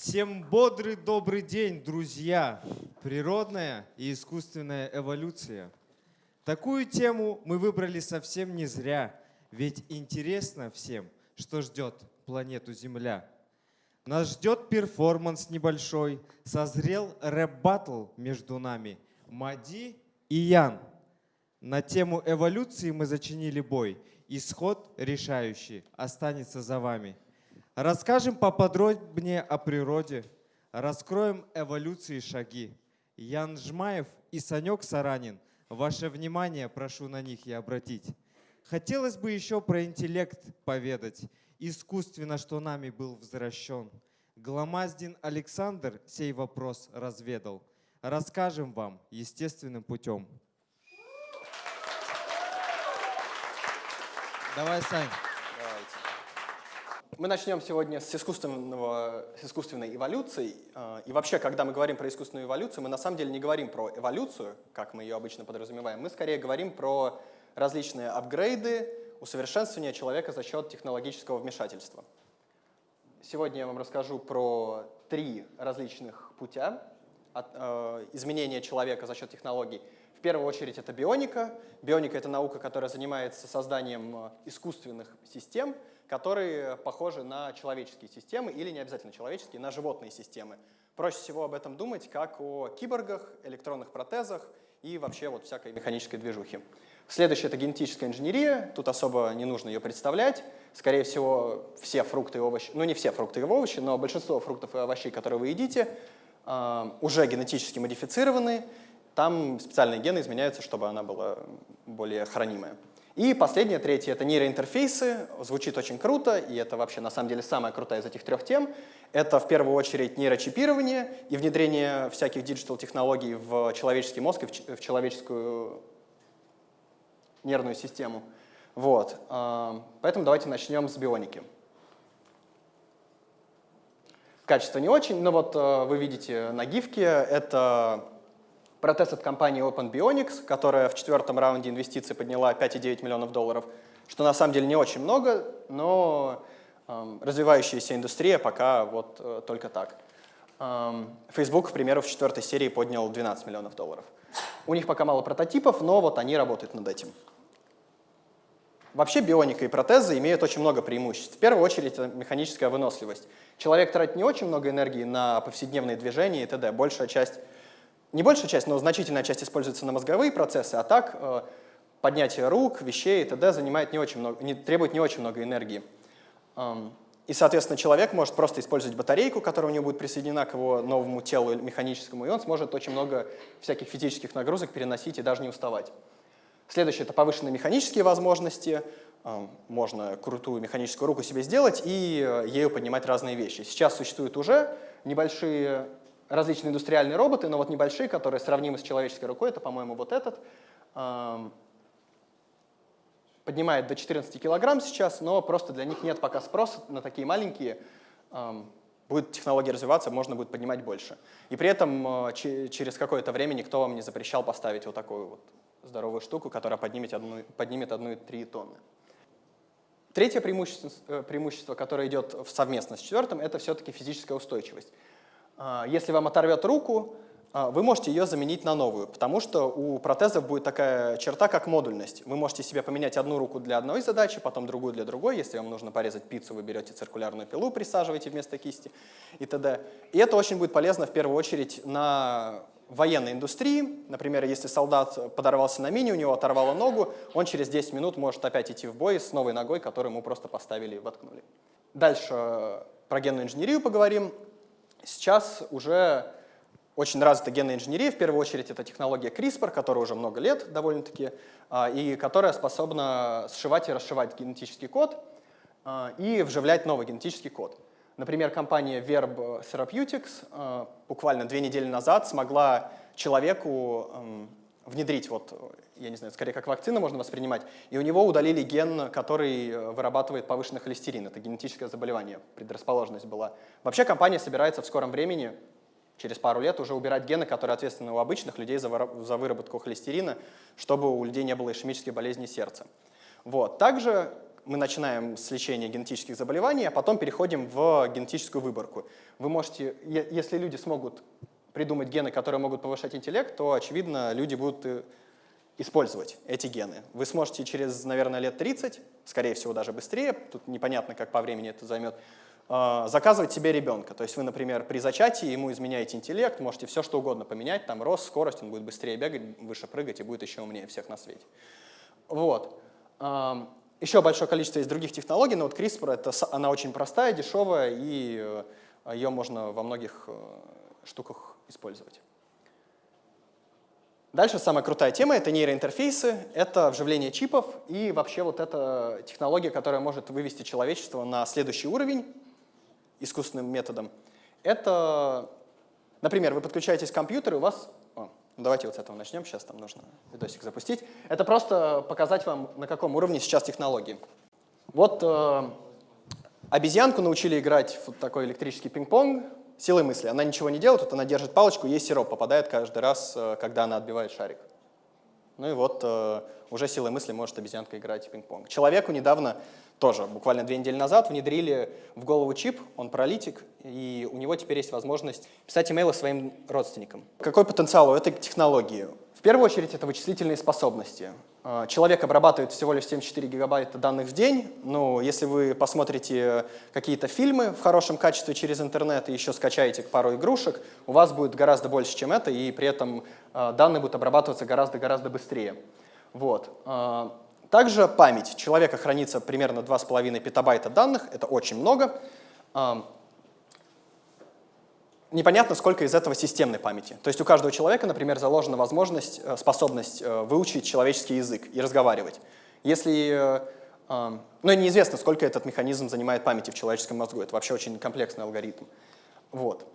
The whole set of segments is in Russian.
Всем бодрый добрый день, друзья! Природная и искусственная эволюция. Такую тему мы выбрали совсем не зря, ведь интересно всем, что ждет планету Земля. Нас ждет перформанс небольшой, созрел рэп-баттл между нами Мади и Ян. На тему эволюции мы зачинили бой, исход решающий останется за вами. Расскажем поподробнее о природе, раскроем эволюции шаги. Ян Жмаев и Санек Саранин, ваше внимание прошу на них и обратить. Хотелось бы еще про интеллект поведать, искусственно, что нами был возвращен. Гламаздин Александр сей вопрос разведал. Расскажем вам естественным путем. Давай, Сань. Мы начнем сегодня с, искусственного, с искусственной эволюции. А, и вообще, когда мы говорим про искусственную эволюцию, мы на самом деле не говорим про эволюцию, как мы ее обычно подразумеваем. Мы скорее говорим про различные апгрейды, усовершенствование человека за счет технологического вмешательства. Сегодня я вам расскажу про три различных путя от, э, изменения человека за счет технологий. В первую очередь это бионика. Бионика — это наука, которая занимается созданием э, искусственных систем, которые похожи на человеческие системы или не обязательно человеческие, на животные системы. Проще всего об этом думать как о киборгах, электронных протезах и вообще вот всякой механической движухе. Следующее — это генетическая инженерия. Тут особо не нужно ее представлять. Скорее всего, все фрукты и овощи, ну не все фрукты и овощи, но большинство фруктов и овощей, которые вы едите, а, уже генетически модифицированы. Там специальные гены изменяются, чтобы она была более хранимая. И последнее, третье, это нейроинтерфейсы. Звучит очень круто, и это вообще на самом деле самая крутая из этих трех тем. Это в первую очередь нейрочипирование и внедрение всяких диджитал-технологий в человеческий мозг и в человеческую нервную систему. Вот. А, поэтому давайте начнем с бионики. Качество не очень, но вот а, вы видите на гифке, это Протест от компании Open Bionics, которая в четвертом раунде инвестиций подняла 5,9 миллионов долларов, что на самом деле не очень много, но э, развивающаяся индустрия пока вот э, только так. Э, Facebook, к примеру, в четвертой серии поднял 12 миллионов долларов. У них пока мало прототипов, но вот они работают над этим. Вообще бионика и протезы имеют очень много преимуществ. В первую очередь это механическая выносливость. Человек тратит не очень много энергии на повседневные движения и т.д. Большая часть не большая часть, но значительная часть используется на мозговые процессы, а так э, поднятие рук, вещей и т.д. занимает не очень много, не, требует не очень много энергии. И, соответственно, человек может просто использовать батарейку, которая у него будет присоединена к его новому телу механическому, и он сможет очень много всяких физических нагрузок переносить и даже не уставать. Следующее — это повышенные механические возможности. Можно крутую механическую руку себе сделать и э, ею поднимать разные вещи. Сейчас существуют уже небольшие различные индустриальные роботы, но вот небольшие, которые сравнимы с человеческой рукой, это, по-моему, вот этот, поднимает до 14 килограмм сейчас, но просто для них нет пока спроса на такие маленькие. Будет технология развиваться, можно будет поднимать больше. И при этом э, через какое-то время никто вам не запрещал поставить вот такую вот здоровую штуку, которая поднимет, одну, поднимет 1,3 тонны. Третье преимущество, э, преимущество, которое идет совместно с четвертым, это все-таки физическая устойчивость. А, если вам оторвет руку, а, вы можете ее заменить на новую, потому что у протезов будет такая черта, как модульность. Вы можете себе поменять одну руку для одной задачи, потом другую для другой. Если вам нужно порезать пиццу, вы берете циркулярную пилу, присаживаете вместо кисти и т.д. И это очень будет полезно в первую очередь на военной индустрии. Например, если солдат подорвался на мине, у него оторвало ногу, он через 10 минут может опять идти в бой с новой ногой, которую ему просто поставили и воткнули. Дальше про генную инженерию поговорим. Сейчас уже очень развита генная инженерия, в первую очередь это технология CRISPR, которая уже много лет довольно-таки, а, и которая способна сшивать и расшивать генетический код а, и вживлять новый генетический код. Например, компания Verb Therapeutics а, буквально две недели назад смогла человеку внедрить, вот, я не знаю, скорее как вакцина можно воспринимать, и у него удалили ген, который э, вырабатывает повышенный холестерин. Это генетическое заболевание, предрасположенность была. Вообще компания собирается в скором времени, через пару лет, уже убирать гены, которые ответственны у обычных людей за, за выработку холестерина, чтобы у людей не было ишемической болезни сердца. Вот. Также мы начинаем с лечения генетических заболеваний, а потом переходим в генетическую выборку. Вы можете, если люди смогут придумать гены, которые могут повышать интеллект, то, очевидно, люди будут э, использовать эти гены. Вы сможете через, наверное, лет 30, скорее всего, даже быстрее, тут непонятно, как по времени это займет, э, заказывать себе ребенка. То есть вы, например, при зачатии ему изменяете интеллект, можете все что угодно поменять, там рост, скорость, он будет быстрее бегать, выше прыгать и будет еще умнее всех на свете. Вот. Еще большое количество есть других технологий, но вот CRISPR, это, она очень простая, дешевая, и э, ее можно во многих штуках использовать. Дальше самая крутая тема — это нейроинтерфейсы, это вживление чипов и вообще вот эта технология, которая может вывести человечество на следующий уровень искусственным методом. Это, например, вы подключаетесь к компьютеру, у вас... Ну давайте вот с этого начнем, сейчас там нужно видосик запустить. Это просто показать вам, на каком уровне сейчас технологии. Вот э, обезьянку научили играть в такой электрический пинг-понг, силой мысли. Она ничего не делает, вот она держит палочку, ей сироп попадает каждый раз, э, когда она отбивает шарик. Ну и вот э, уже силой мысли может обезьянка играть в пинг-понг. Человеку недавно, тоже буквально две недели назад, внедрили в голову чип, он паралитик, и у него теперь есть возможность писать имейлы своим родственникам. Какой потенциал у этой технологии? В первую очередь это вычислительные способности. А, человек обрабатывает всего лишь 74 гигабайта данных в день. Ну, если вы посмотрите какие-то фильмы в хорошем качестве через интернет и еще скачаете пару игрушек, у вас будет гораздо больше, чем это, и при этом а, данные будут обрабатываться гораздо-гораздо быстрее. Вот. А, также память. Человека хранится примерно 2,5 петабайта данных, это очень много непонятно, сколько из этого системной памяти. То есть у каждого человека, например, заложена возможность, э, способность э, выучить человеческий язык и разговаривать. Если, э, ну, неизвестно, сколько этот механизм занимает памяти в человеческом мозгу. Это вообще очень комплексный алгоритм. Вот.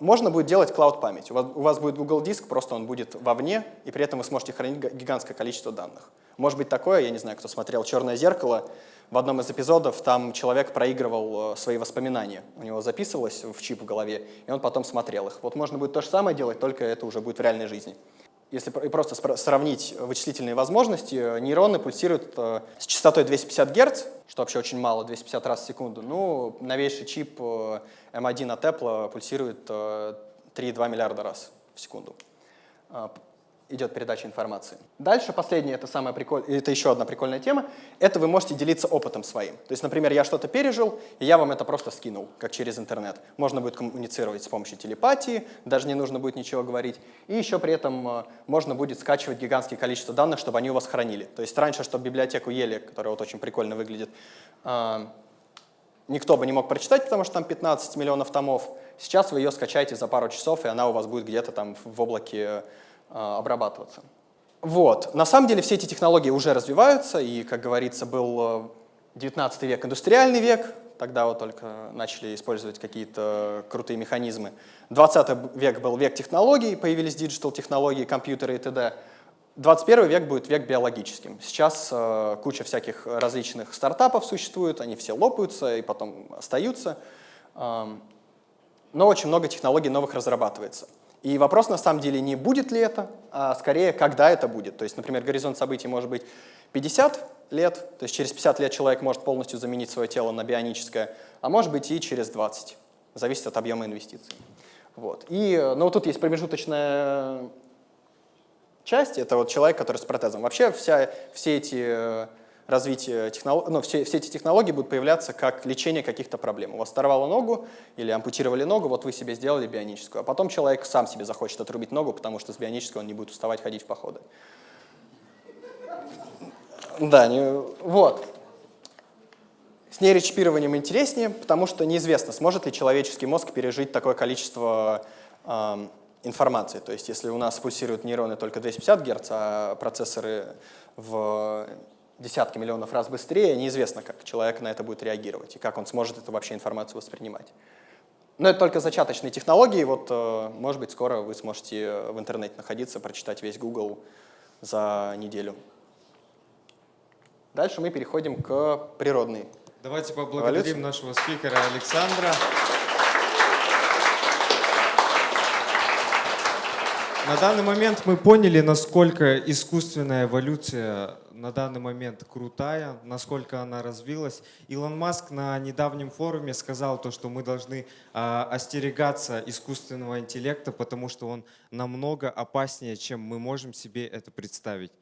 Можно будет делать клауд-память. У у вас будет Google диск, просто он будет вовне, и при этом вы сможете хранить гигантское количество данных. Может быть такое, я не знаю, кто смотрел «Черное зеркало», в одном из эпизодов там человек проигрывал э, свои воспоминания. У него записывалось в чип в голове, и он потом смотрел их. Вот можно будет то же самое делать, только это уже будет в реальной жизни. Если просто сравнить вычислительные возможности, э, нейроны пульсируют э, с частотой 250 Гц, что вообще очень мало, 250 раз в секунду. Ну, новейший чип M1 от Apple пульсирует 3,2 миллиарда раз в секунду идет передача информации. Дальше, последнее, это, самая приколь... это еще одна прикольная тема, это вы можете делиться опытом своим. То есть, например, я что-то пережил, и я вам это просто скинул, как через интернет. Можно будет коммуницировать с помощью телепатии, даже не нужно будет ничего говорить. И еще при этом э, можно будет скачивать гигантское количество данных, чтобы они у вас хранили. То есть раньше, чтобы библиотеку ели, которая вот очень прикольно выглядит, э, никто бы не мог прочитать, потому что там 15 миллионов томов. Сейчас вы ее скачаете за пару часов, и она у вас будет где-то там в облаке а, обрабатываться. Вот. На самом деле все эти технологии уже развиваются, и, как говорится, был 19 э, век индустриальный век, тогда вот только начали использовать какие-то крутые механизмы. 20 век был век технологий, появились диджитал-технологии, компьютеры и т.д. 21 век будет век биологическим. Сейчас э, куча всяких различных стартапов существует, они все лопаются и потом остаются. Э, но очень много технологий новых разрабатывается. И вопрос на самом деле не будет ли это, а скорее, когда это будет. То есть, например, горизонт событий может быть 50 лет, то есть через 50 лет человек может полностью заменить свое тело на бионическое, а может быть и через 20. Зависит от объема инвестиций. Вот. И, ну, тут есть промежуточная часть, это вот человек, который с протезом. Вообще вся, все эти развитие технологий, ну, все, все эти технологии будут появляться как лечение каких-то проблем. У вас оторвало ногу или ампутировали ногу, вот вы себе сделали бионическую, а потом человек сам себе захочет отрубить ногу, потому что с бионической он не будет уставать ходить в походы. Да, не, вот. С нейрочипированием интереснее, потому что неизвестно, сможет ли человеческий мозг пережить такое количество э, информации. То есть если у нас пульсируют нейроны только 250 Гц, а процессоры в десятки миллионов раз быстрее, неизвестно, как человек на это будет реагировать и как он сможет эту вообще информацию воспринимать. Но это только зачаточные технологии. Вот, э, может быть, скоро вы сможете в интернете находиться, прочитать весь Google за неделю. Дальше мы переходим к природной Давайте поблагодарим эволюции. нашего спикера Александра. На данный момент мы поняли, насколько искусственная эволюция на данный момент крутая, насколько она развилась. Илон Маск на недавнем форуме сказал то, что мы должны э, остерегаться искусственного интеллекта, потому что он намного опаснее, чем мы можем себе это представить.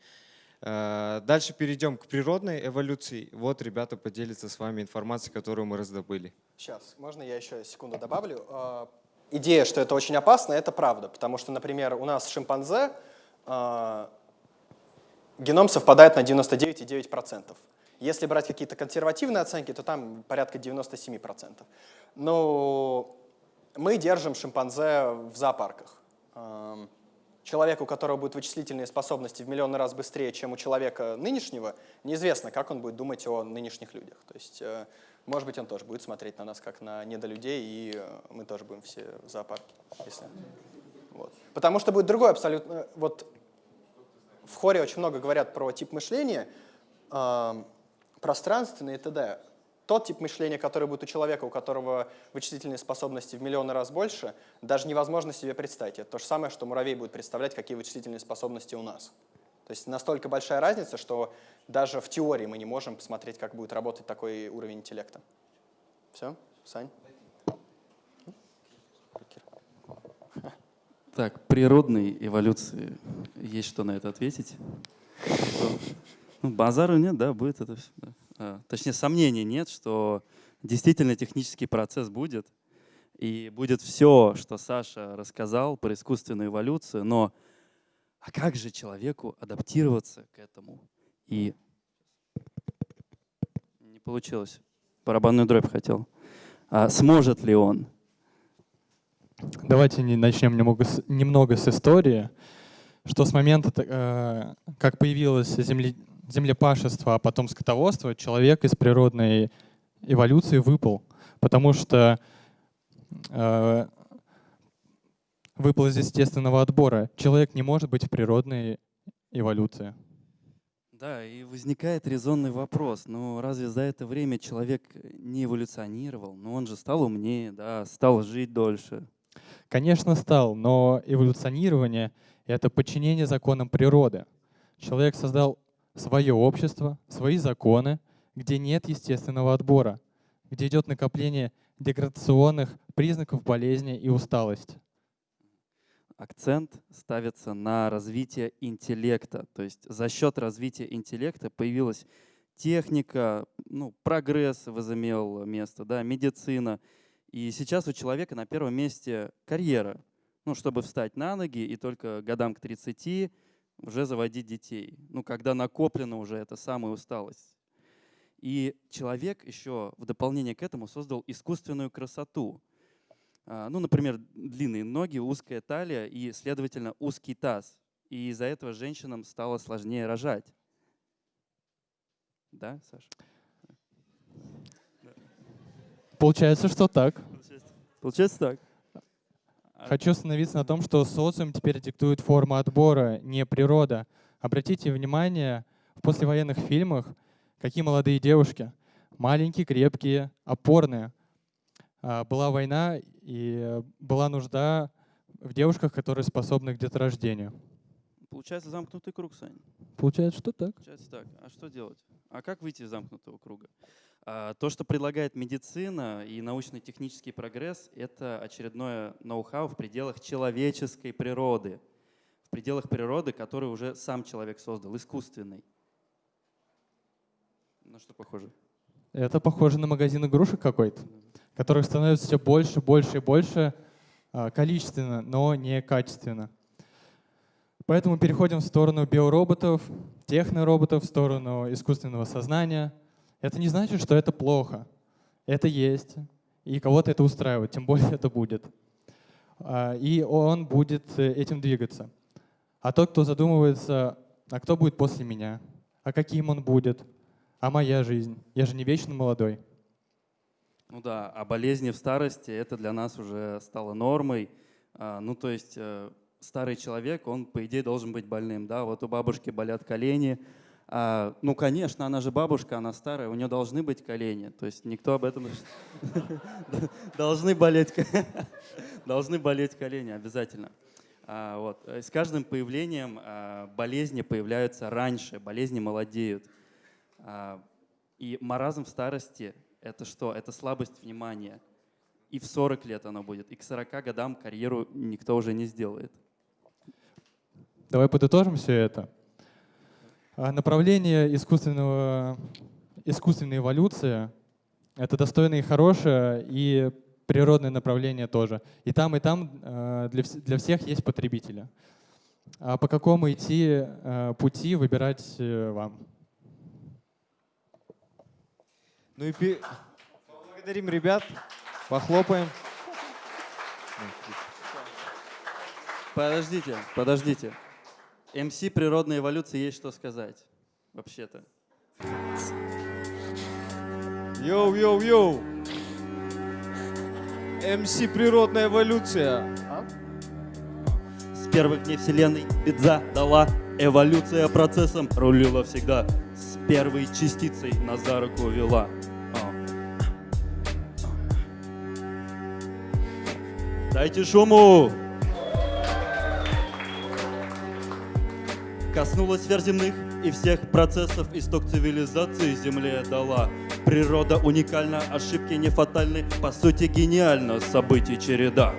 Э, дальше перейдем к природной эволюции. Вот ребята поделятся с вами информацией, которую мы раздобыли. Сейчас, можно я еще секунду добавлю? Э, идея, что это очень опасно, это правда, потому что, например, у нас шимпанзе геном совпадает на 99,9%. Если брать какие-то консервативные оценки, то там порядка 97%. Но мы держим шимпанзе в зоопарках. Эм, человек, у которого будут вычислительные способности в миллионы раз быстрее, чем у человека нынешнего, неизвестно, как он будет думать о нынешних людях. То есть, э, может быть, он тоже будет смотреть на нас как на недолюдей, и э, мы тоже будем все в зоопарке. Если... Вот. Потому что будет другой абсолютно... Вот в хоре очень много говорят про тип мышления, э, пространственный и т.д. Тот тип мышления, который будет у человека, у которого вычислительные способности в миллионы раз больше, даже невозможно себе представить. Это то же самое, что муравей будет представлять, какие вычислительные способности у нас. То есть настолько большая разница, что даже в теории мы не можем посмотреть, как будет работать такой уровень интеллекта. Все? Сань? Так, природной эволюции есть что на это ответить? Ну, базару нет, да, будет это все. Да. А, точнее, сомнений нет, что действительно технический процесс будет, и будет все, что Саша рассказал про искусственную эволюцию, но а как же человеку адаптироваться к этому? И не получилось. Барабанную дробь хотел. А сможет ли он? Давайте начнем немного с, немного с истории, что с момента, э, как появилось земле, землепашество, а потом скотоводство, человек из природной эволюции выпал, потому что э, выпал из естественного отбора. Человек не может быть в природной эволюции. Да, и возникает резонный вопрос. Ну, разве за это время человек не эволюционировал? Ну, он же стал умнее, да, стал жить дольше. Конечно, стал, но эволюционирование — это подчинение законам природы. Человек создал свое общество, свои законы, где нет естественного отбора, где идет накопление деградационных признаков болезни и усталости. Акцент ставится на развитие интеллекта. То есть за счет развития интеллекта появилась техника, ну, прогресс возымел место, да, медицина — и сейчас у человека на первом месте карьера, ну, чтобы встать на ноги и только годам к 30 уже заводить детей. Ну, когда накоплена уже эта самая усталость. И человек еще в дополнение к этому создал искусственную красоту. А, ну, например, длинные ноги, узкая талия и, следовательно, узкий таз. И из-за этого женщинам стало сложнее рожать. Да, Саша? Получается, что так. Получается так. Хочу остановиться на том, что социум теперь диктует форму отбора, не природа. Обратите внимание, в послевоенных фильмах какие молодые девушки. Маленькие, крепкие, опорные. А, была война, и была нужда в девушках, которые способны к деторождению. Получается замкнутый круг, Сань. Получается, что так. Получается так. А что делать? А как выйти из замкнутого круга? А, то, что предлагает медицина и научно-технический прогресс, это очередное ноу-хау в пределах человеческой природы, в пределах природы, которую уже сам человек создал, искусственный. На что похоже? Это похоже на магазин игрушек какой-то, которых становится все больше, больше и больше а, количественно, но не качественно. Поэтому переходим в сторону биороботов, технороботов, в сторону искусственного сознания — это не значит, что это плохо. Это есть, и кого-то это устраивает, тем более это будет. А, и он будет э, этим двигаться. А тот, кто задумывается, а кто будет после меня, а каким он будет, а моя жизнь, я же не вечно молодой. Ну да, а болезни в старости, это для нас уже стало нормой. А, ну то есть э, старый человек, он по идее должен быть больным. Да? Вот у бабушки болят колени, а, ну, конечно, она же бабушка, она старая, у нее должны быть колени. То есть никто об этом... Должны болеть, должны болеть колени обязательно. А, вот. э, С каждым появлением а, болезни появляются раньше, болезни молодеют. А, И маразм в старости — это что? Это слабость внимания. И в 40 лет оно будет, и к 40 годам карьеру никто уже не сделает. Давай подытожим все это. А, Направление искусственного, искусственной эволюции — это достойное и хорошее, и природное направление тоже. И там, и там э, для, для всех есть потребители. А по какому идти э, пути выбирать э, вам? Ну и пе- поблагодарим ребят, похлопаем. Подождите, подождите. MC природной эволюции есть что сказать, вообще-то. Yo-yo-yo! МС «Природная эволюция». С первых дней Вселенной пизда дала эволюция процессом рулила всегда. С первой частицей на за руку вела. А. Дайте шуму! Коснулась сфер и всех процессов исток цивилизации Земле дала. Природа уникальна, ошибки не фатальны, по сути гениально, событий череда.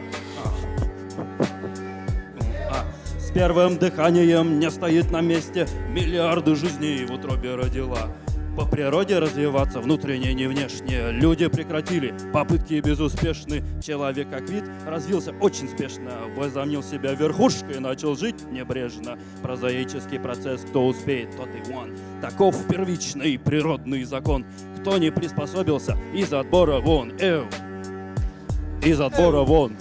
А, С первым дыханием не стоит на месте, миллиарды жизней в утробе родила. По природе развиваться внутренне, не внешне. Люди прекратили, попытки безуспешны. Человек как вид развился очень спешно. Возомнил себя верхушкой, начал жить небрежно. Прозаический процесс, кто успеет, тот и вон. Таков первичный природный закон. Кто не приспособился, из отбора вон. Эу. Из отбора вон.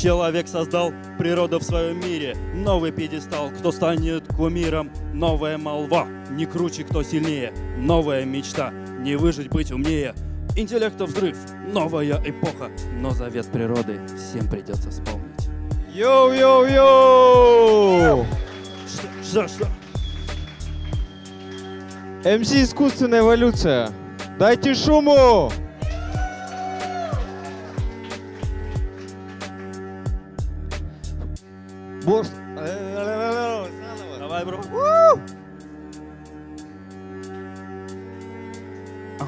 Человек создал природу в своем мире, новый пьедестал, кто станет кумиром, новая молва, не круче, кто сильнее, новая мечта, не выжить, быть умнее, интеллекта взрыв, новая эпоха, но завет природы всем придется вспомнить. Yo-yo-yo! Что, что, что? MC «Искусственная эволюция». Дайте шуму! Заново. Давай, bro. А.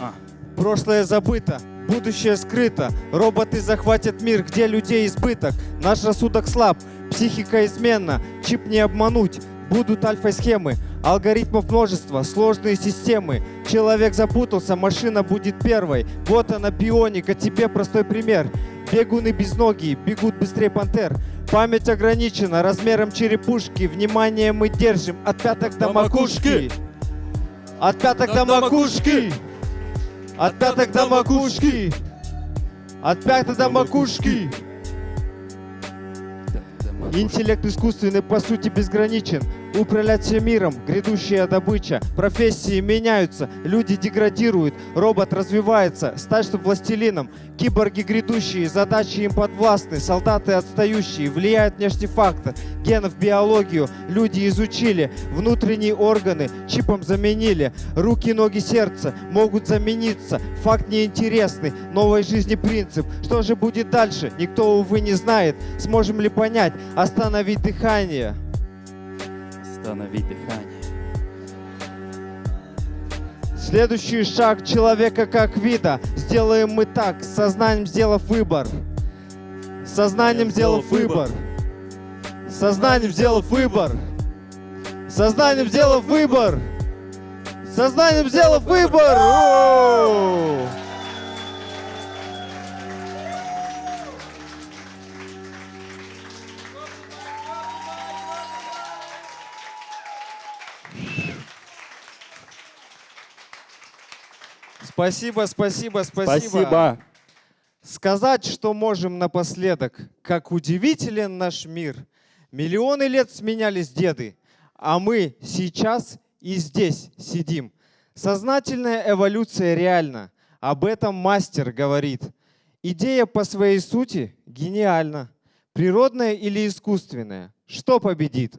А. Прошлое забыто, будущее скрыто. Роботы захватят мир, где людей избыток. Наш рассудок слаб, психика изменна. Чип не обмануть, будут альфа-схемы. Алгоритмов множество, сложные системы. Человек запутался, машина будет первой. Вот она бионика, тебе простой пример. Бегуны без ноги, бегут быстрее пантер. Память ограничена размером черепушки. Внимание мы держим от пяток до До макушки. макушки. От пяток до макушки. От пяток до макушки. От пяток до макушки. Интеллект искусственный по сути безграничен. Управлять всем миром, грядущая добыча. Профессии меняются, люди деградируют, робот развивается, стать чтоб властелином. Киборги грядущие, задачи им подвластны, солдаты отстающие, влияют внешний фактор. Генов биологию люди изучили, внутренние органы чипом заменили. Руки, ноги, сердце могут замениться. Факт неинтересный, новой жизни принцип. Что же будет дальше, никто, увы, не знает. Сможем ли понять, остановить дыхание? Остановить дыхание. Следующий шаг человека как вида. Сделаем мы так, сознанием сделав выбор. Сознанием сделав выбор. Сознанием сделав выбор. Сознанием сделав выбор. С Сознанием сделав выбор. Спасибо, спасибо, спасибо. Спасибо. Сказать, что можем напоследок, как удивителен наш мир. Миллионы лет сменялись деды, а мы сейчас и здесь сидим. Сознательная эволюция реальна, об этом мастер говорит. Идея по своей сути гениальна. Природная или искусственная? Что победит?